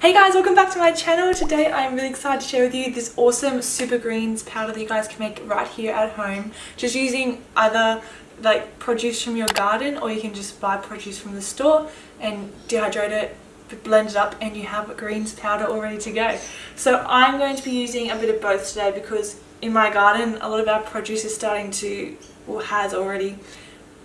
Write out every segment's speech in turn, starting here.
Hey guys, welcome back to my channel. Today I'm really excited to share with you this awesome super greens powder that you guys can make right here at home. Just using either like produce from your garden or you can just buy produce from the store and dehydrate it blend it up and you have greens powder all ready to go. So I'm going to be using a bit of both today because in my garden a lot of our produce is starting to or has already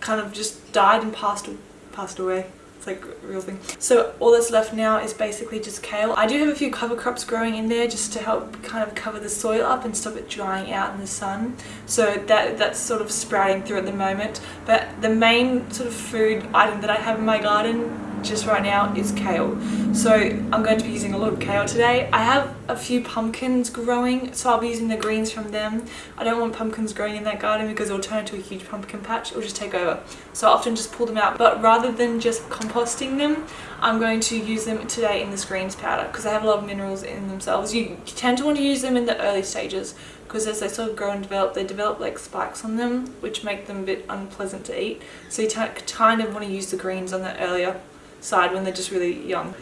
kind of just died and passed passed away it's like a real thing. So all that's left now is basically just kale. I do have a few cover crops growing in there just to help kind of cover the soil up and stop it drying out in the sun. So that that's sort of sprouting through at the moment. But the main sort of food item that I have in my garden just right now is kale. So I'm going to be using a lot of kale today. I have a few pumpkins growing, so I'll be using the greens from them. I don't want pumpkins growing in that garden because it'll turn into a huge pumpkin patch. It'll just take over. So I often just pull them out. But rather than just composting them, I'm going to use them today in this greens powder because they have a lot of minerals in themselves. You tend to want to use them in the early stages because as they sort of grow and develop, they develop like spikes on them, which make them a bit unpleasant to eat. So you kind of want to use the greens on the earlier side when they're just really young.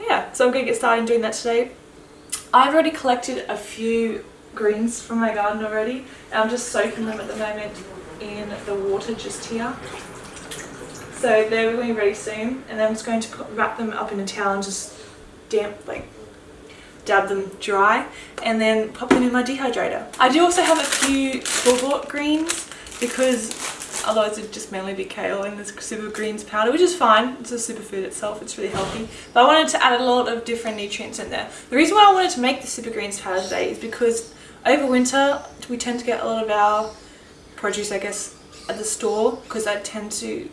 Yeah, so I'm going to get started doing that today. I've already collected a few greens from my garden already and I'm just soaking them at the moment in the water just here. So they're going to be ready soon and then I'm just going to wrap them up in a towel and just damp, like dab them dry and then pop them in my dehydrator. I do also have a few store-bought greens because otherwise it'd just mainly be kale and this super greens powder which is fine. It's a superfood itself. It's really healthy. But I wanted to add a lot of different nutrients in there. The reason why I wanted to make the super greens powder today is because over winter we tend to get a lot of our produce I guess at the store because I tend to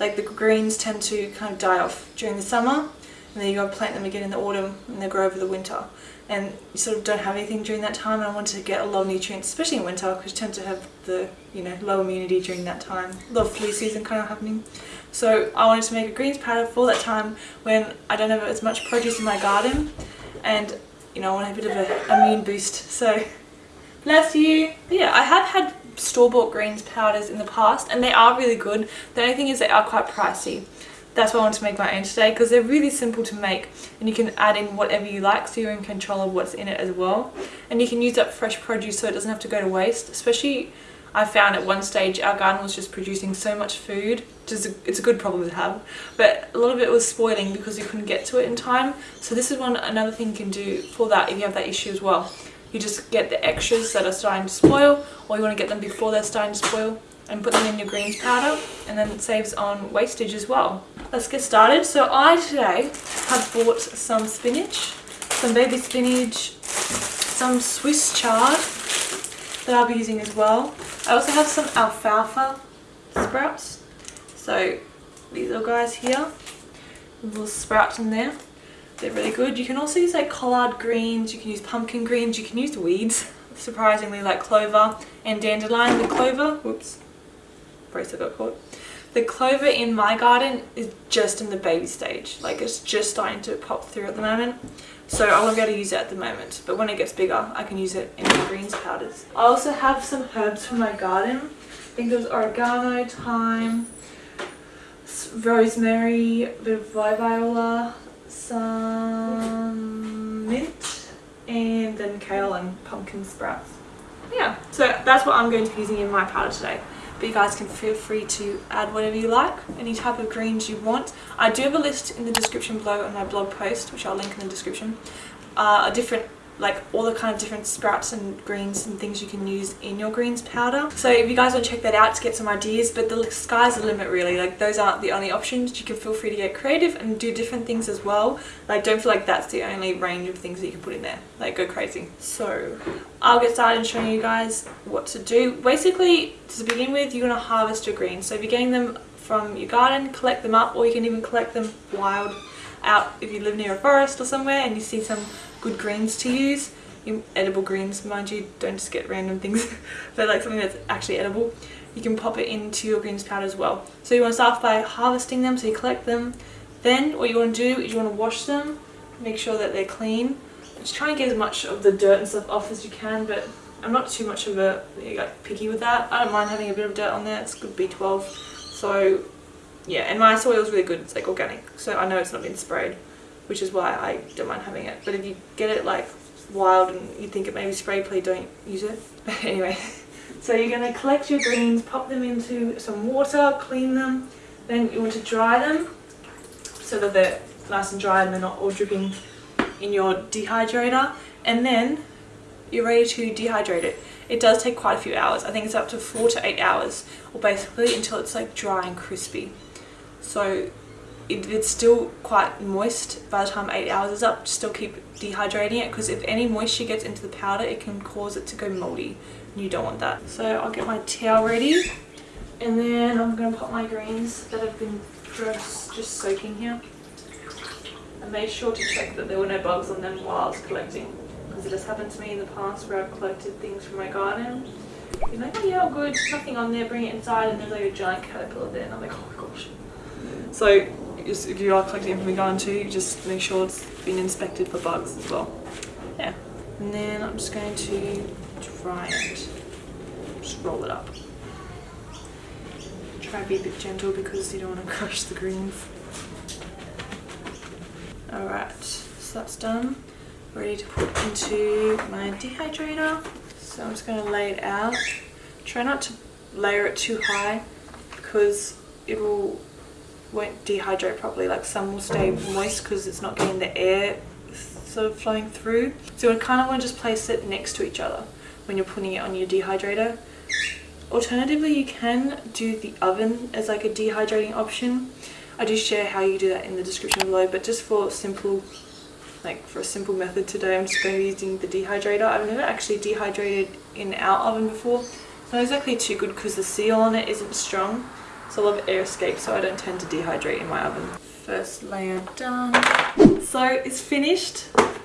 like the greens tend to kind of die off during the summer and then you go plant them again in the autumn and they grow over the winter and you sort of don't have anything during that time and I wanted to get a lot of nutrients especially in winter because you tend to have the you know low immunity during that time. A lot of flu season kind of happening. So I wanted to make a greens powder for that time when I don't have as much produce in my garden and you know I want a bit of an immune boost. So bless you. But yeah I have had store-bought greens powders in the past and they are really good. The only thing is they are quite pricey that's why I want to make my own today because they're really simple to make and you can add in whatever you like so you're in control of what's in it as well. And you can use up fresh produce so it doesn't have to go to waste especially I found at one stage our garden was just producing so much food a, it's a good problem to have but a lot of it was spoiling because you couldn't get to it in time. So this is one another thing you can do for that if you have that issue as well. You just get the extras that are starting to spoil or you want to get them before they're starting to spoil and put them in your greens powder and then it saves on wastage as well. Let's get started. So I today have bought some spinach, some baby spinach, some Swiss chard that I'll be using as well. I also have some alfalfa sprouts. So these little guys here, little sprouts in there. They're really good. You can also use like collard greens, you can use pumpkin greens, you can use weeds surprisingly like clover and dandelion. The clover, whoops, bracelet got caught. The clover in my garden is just in the baby stage. Like it's just starting to pop through at the moment. So I won't be able to use it at the moment. But when it gets bigger, I can use it in the greens powders. I also have some herbs from my garden. I think there's oregano, thyme, rosemary, a bit of viola, some mint, and then kale and pumpkin sprouts. Yeah, so that's what I'm going to be using in my powder today but you guys can feel free to add whatever you like any type of greens you want. I do have a list in the description below on my blog post which i'll link in the description. Uh, a different like all the kind of different sprouts and greens and things you can use in your greens powder. So if you guys want to check that out to get some ideas but the sky's the limit really. Like those aren't the only options. You can feel free to get creative and do different things as well. Like don't feel like that's the only range of things that you can put in there. Like go crazy. So I'll get started showing you guys what to do. Basically to begin with you're going to harvest your greens. So if you're getting them from your garden collect them up or you can even collect them wild out if you live near a forest or somewhere and you see some good greens to use. Edible greens mind you don't just get random things. But like something that's actually edible. You can pop it into your greens powder as well. So you want to start by harvesting them so you collect them. Then what you want to do is you want to wash them make sure that they're clean. Just try and get as much of the dirt and stuff off as you can but I'm not too much of a like, picky with that. I don't mind having a bit of dirt on there. It's good B12 so yeah and my soil is really good. It's like organic. So I know it's not been sprayed which is why I don't mind having it. But if you get it like wild and you think it may be spray, please don't use it. But anyway, so you're going to collect your greens, pop them into some water, clean them. Then you want to dry them so that they're nice and dry and they're not all dripping in your dehydrator. And then you're ready to dehydrate it. It does take quite a few hours. I think it's up to four to eight hours or basically until it's like dry and crispy. So it, it's still quite moist by the time eight hours is up. Still keep dehydrating it because if any moisture gets into the powder it can cause it to go moldy and you don't want that. So I'll get my towel ready and then I'm going to put my greens that have been just, just soaking here. I made sure to check that there were no bugs on them while I was collecting because it has happened to me in the past where I've collected things from my garden. You're like, oh yeah, all good, nothing on there, bring it inside and there's like a giant caterpillar there and I'm like, oh my gosh. So just, if you are collecting from the garden too, just make sure it's been inspected for bugs as well. Yeah. And then I'm just going to dry it. Just roll it up. Try to be a bit gentle because you don't want to crush the greens. Alright, so that's done. Ready to put into my dehydrator. So I'm just going to lay it out. Try not to layer it too high because it will won't dehydrate properly. Like some will stay moist because it's not getting the air sort of flowing through. So you kind of want to just place it next to each other when you're putting it on your dehydrator. Alternatively, you can do the oven as like a dehydrating option. I do share how you do that in the description below, but just for simple, like for a simple method today, I'm just going to be using the dehydrator. I've never actually dehydrated in our oven before. It's not exactly too good because the seal on it isn't strong. So I love air escape so I don't tend to dehydrate in my oven. First layer done. So it's finished.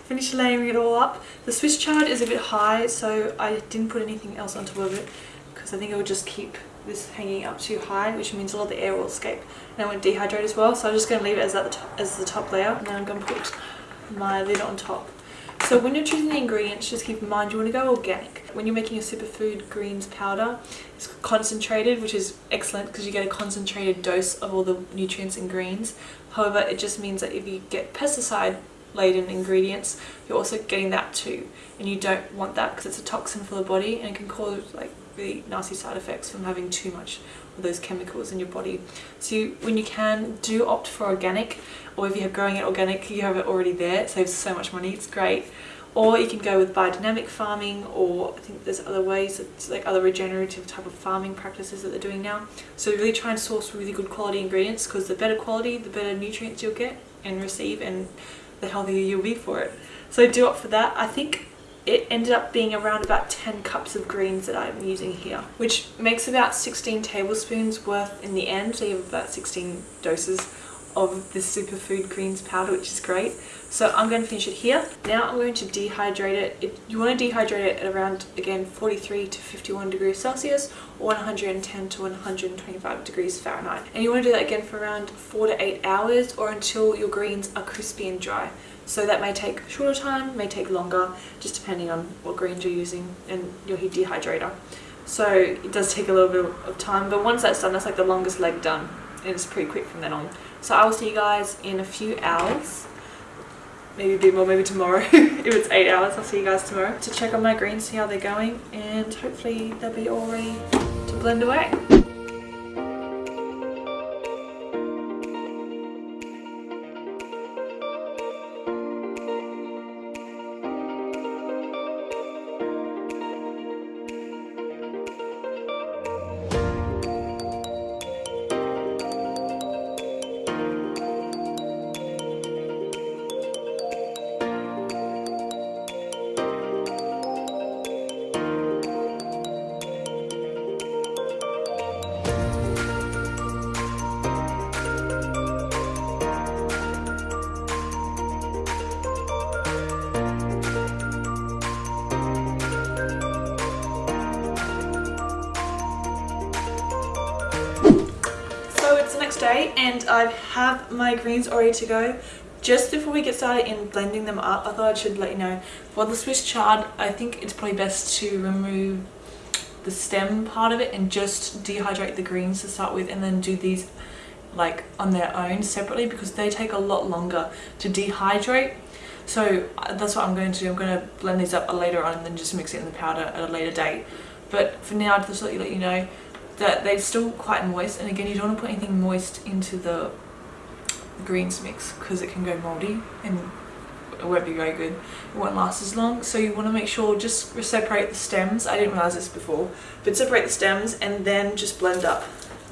Finished layering it all up. The Swiss chard is a bit high so I didn't put anything else on top of it because I think it would just keep this hanging up too high which means a lot of the air will escape and I won't dehydrate as well so I'm just going to leave it as, as the top layer and then I'm going to put my lid on top. So when you're choosing the ingredients, just keep in mind you want to go organic. When you're making a superfood greens powder, it's concentrated, which is excellent because you get a concentrated dose of all the nutrients in greens. However, it just means that if you get pesticide laden ingredients, you're also getting that too. And you don't want that because it's a toxin for the body and it can cause like really nasty side effects from having too much those chemicals in your body. So you, when you can, do opt for organic or if you're growing it organic, you have it already there. It saves so much money, it's great. Or you can go with biodynamic farming or I think there's other ways, like other regenerative type of farming practices that they're doing now. So really try and source really good quality ingredients because the better quality, the better nutrients you'll get and receive and the healthier you'll be for it. So do opt for that. I think it ended up being around about 10 cups of greens that I'm using here, which makes about 16 tablespoons worth in the end. So you have about 16 doses of this superfood greens powder, which is great. So I'm going to finish it here. Now I'm going to dehydrate it. it. You want to dehydrate it at around, again, 43 to 51 degrees Celsius or 110 to 125 degrees Fahrenheit. And you want to do that again for around 4 to 8 hours or until your greens are crispy and dry. So that may take shorter time, may take longer, just depending on what greens you're using and your heat dehydrator. So it does take a little bit of time, but once that's done, that's like the longest leg done. And it's pretty quick from then on. So I will see you guys in a few hours. Maybe a bit more, maybe tomorrow. if it's eight hours, I'll see you guys tomorrow. To check on my greens, see how they're going. And hopefully they'll be all ready to blend away. Day and I have my greens already to go. Just before we get started in blending them up, I thought I should let you know, for the Swiss chard, I think it's probably best to remove the stem part of it and just dehydrate the greens to start with and then do these like on their own separately because they take a lot longer to dehydrate. So uh, that's what I'm going to do. I'm going to blend these up later on and then just mix it in the powder at a later date. But for now just let you let you know that they're still quite moist and again you don't want to put anything moist into the greens mix because it can go moldy and it won't be very good. It won't last as long so you want to make sure just separate the stems. I didn't realize this before but separate the stems and then just blend up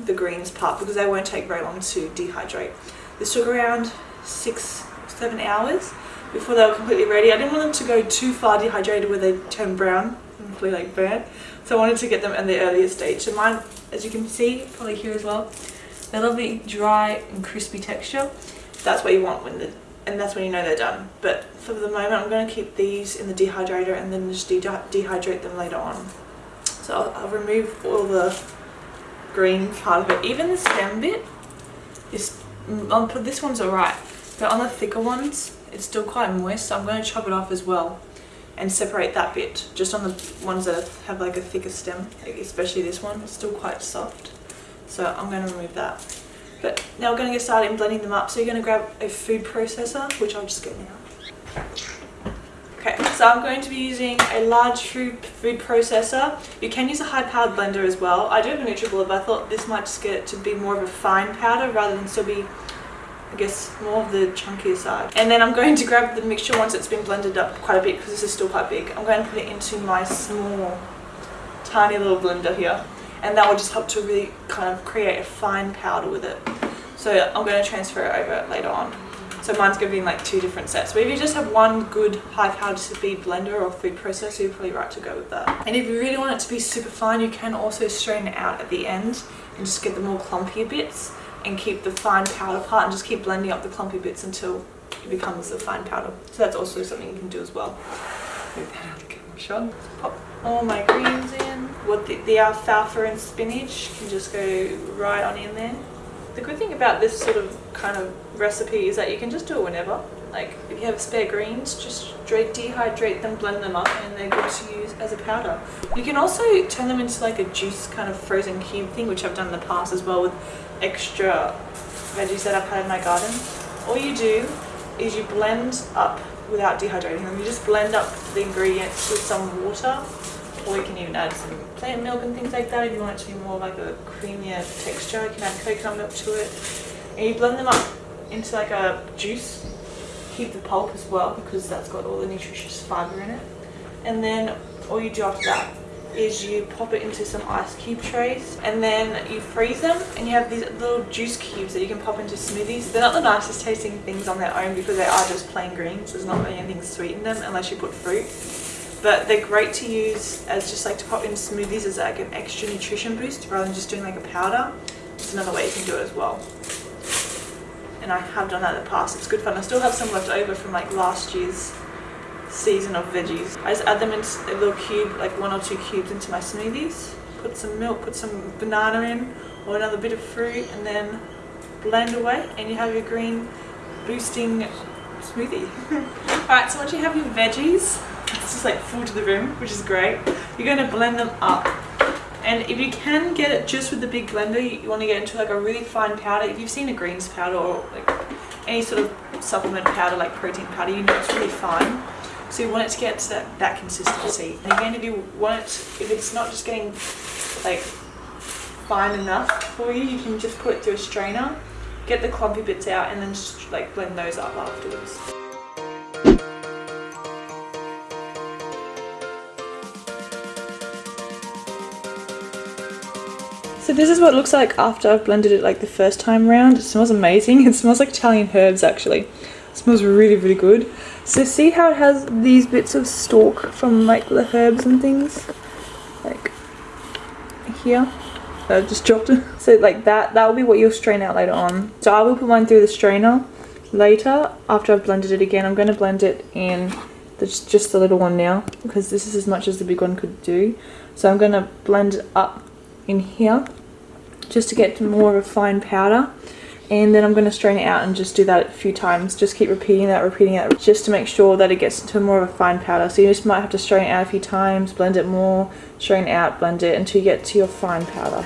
the greens part because they won't take very long to dehydrate. This took around six seven hours before they were completely ready. I didn't want them to go too far dehydrated where they turn brown and completely like burnt so I wanted to get them in the earlier stage so mine as you can see probably here as well they're lovely dry and crispy texture that's what you want when the and that's when you know they're done. But for the moment, I'm going to keep these in the dehydrator and then just de dehydrate them later on. So I'll, I'll, remove all the green part of it. Even the stem bit is, mm, I'll this one's alright, but on the thicker ones, it's still quite moist, so I'm going to chop it off as well and separate that bit. Just on the ones that have like a thicker stem, especially this one, it's still quite soft. So I'm going to remove that. But now we're going to get started in blending them up. So you're going to grab a food processor, which I'll just get now. Okay, so I'm going to be using a large food, food processor. You can use a high powered blender as well. I do have a NutriBullet, but I thought this might just get to be more of a fine powder rather than still be, I guess, more of the chunkier side. And then I'm going to grab the mixture once it's been blended up quite a bit because this is still quite big. I'm going to put it into my small, tiny little blender here and that will just help to really kind of create a fine powder with it. So I'm going to transfer it over later on. So mine's going to be in like two different sets. But if you just have one good high powered speed blender or food processor, you're probably right to go with that. And if you really want it to be super fine, you can also strain it out at the end and just get the more clumpy bits and keep the fine powder part and just keep blending up the clumpy bits until it becomes a fine powder. So that's also something you can do as well. Move that out of the camera shot. Pop all my greens in. What the, the alfalfa and spinach can just go right on in there. The good thing about this sort of kind of recipe is that you can just do it whenever. Like if you have spare greens, just dehydrate them, blend them up and they're good to use as a powder. You can also turn them into like a juice kind of frozen cube thing, which I've done in the past as well with extra veggies that I've had in my garden. All you do is you blend up without dehydrating them. You just blend up the ingredients with some water or you can even add some plant milk and things like that if you want it to be more like a creamier texture. You can add coconut milk to it. And you blend them up into like a juice. Keep the pulp as well because that's got all the nutritious fibre in it. And then all you do after that is you pop it into some ice cube trays and then you freeze them and you have these little juice cubes that you can pop into smoothies. They're not the nicest tasting things on their own because they are just plain greens. There's not anything sweet in them unless you put fruit but they're great to use as just like to pop in smoothies as like an extra nutrition boost rather than just doing like a powder. It's another way you can do it as well. And I have done that in the past. It's good fun. I still have some left over from like last year's season of veggies. I just add them in a little cube, like one or two cubes into my smoothies. Put some milk, put some banana in or another bit of fruit and then blend away and you have your green boosting smoothie. Alright, so once you have your veggies, it's just like full to the rim, which is great. You're going to blend them up. And if you can get it just with the big blender, you want to get into like a really fine powder. If you've seen a greens powder or like any sort of supplement powder like protein powder, you know it's really fine. So you want it to get to that, that consistency. And again, if you want it, if it's not just getting like fine enough for you, you can just put it through a strainer, get the clumpy bits out and then just like blend those up afterwards. This is what it looks like after I've blended it like the first time round. It smells amazing. It smells like Italian herbs actually. It smells really, really good. So see how it has these bits of stalk from like the herbs and things? Like here. I just dropped it. So like that, that will be what you'll strain out later on. So I will put mine through the strainer later after I've blended it again. I'm going to blend it in the, just the little one now because this is as much as the big one could do. So I'm going to blend it up in here just to get to more of a fine powder. And then I'm going to strain it out and just do that a few times. Just keep repeating that repeating that just to make sure that it gets to more of a fine powder. So you just might have to strain it out a few times blend it more strain it out blend it until you get to your fine powder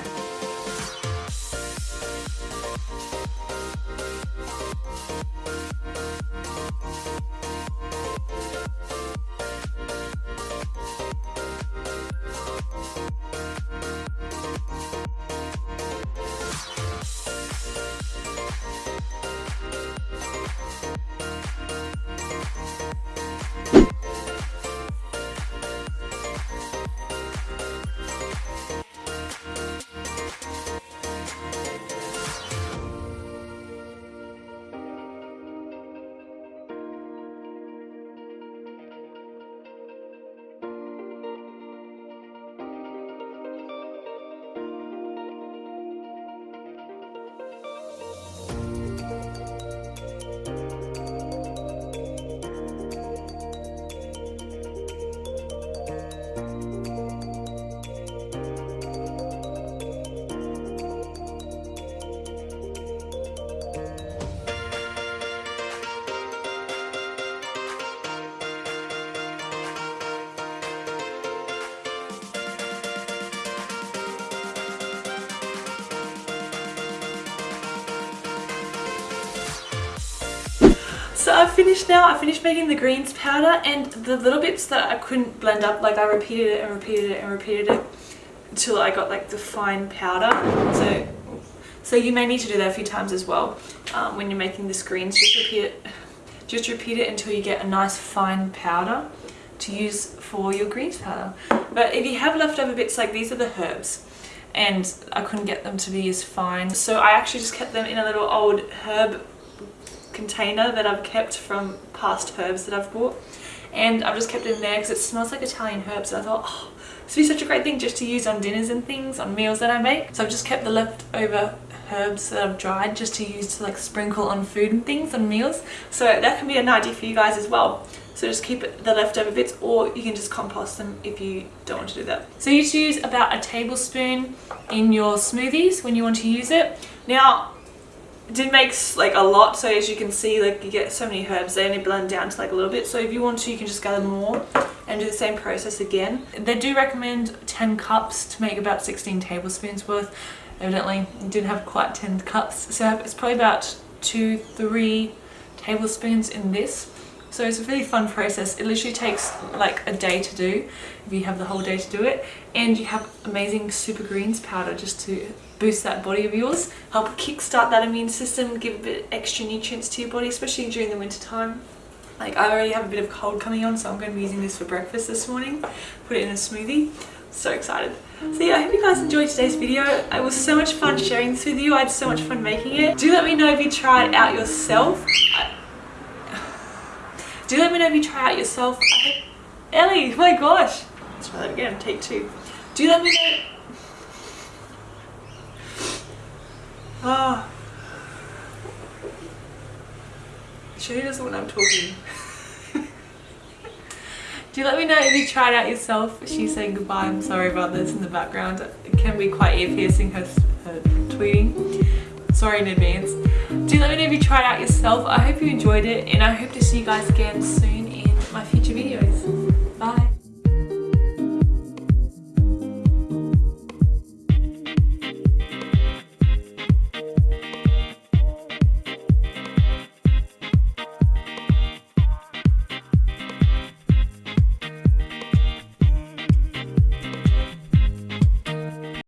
finished now, I finished making the greens powder and the little bits that I couldn't blend up, like I repeated it and repeated it and repeated it until I got like the fine powder. So, so you may need to do that a few times as well um, when you're making this greens. Just repeat it, just repeat it until you get a nice fine powder to use for your greens powder. But if you have leftover bits like these are the herbs and I couldn't get them to be as fine. So I actually just kept them in a little old herb container that I've kept from past herbs that I've bought. And I've just kept it in there because it smells like Italian herbs. And I thought, oh, this would be such a great thing just to use on dinners and things, on meals that I make. So I've just kept the leftover herbs that I've dried just to use to like sprinkle on food and things on meals. So that can be an idea for you guys as well. So just keep the leftover bits or you can just compost them if you don't want to do that. So you use about a tablespoon in your smoothies when you want to use it. Now, did make like a lot so as you can see like you get so many herbs they only blend down to like a little bit so if you want to you can just gather more and do the same process again. They do recommend 10 cups to make about 16 tablespoons worth. Evidently didn't have quite 10 cups so it's probably about two, three tablespoons in this so it's a really fun process. It literally takes like a day to do if you have the whole day to do it. And you have amazing super greens powder just to boost that body of yours, help kickstart that immune system, give a bit extra nutrients to your body, especially during the winter time. Like I already have a bit of cold coming on, so I'm going to be using this for breakfast this morning. Put it in a smoothie. So excited. So yeah, I hope you guys enjoyed today's video. It was so much fun sharing this with you. I had so much fun making it. Do let me know if you try it out yourself. Do let me know if you try it out yourself. Ellie, my gosh. Let's try that again, take two. Do let me know. Ah. She doesn't when I'm talking. Do let me know if you tried out yourself. She's saying goodbye. I'm sorry about this in the background. It can be quite ear piercing her, her tweeting. Sorry in advance. Do let me know if you tried out yourself. I hope you enjoyed it and I hope to see you guys again soon in my future videos.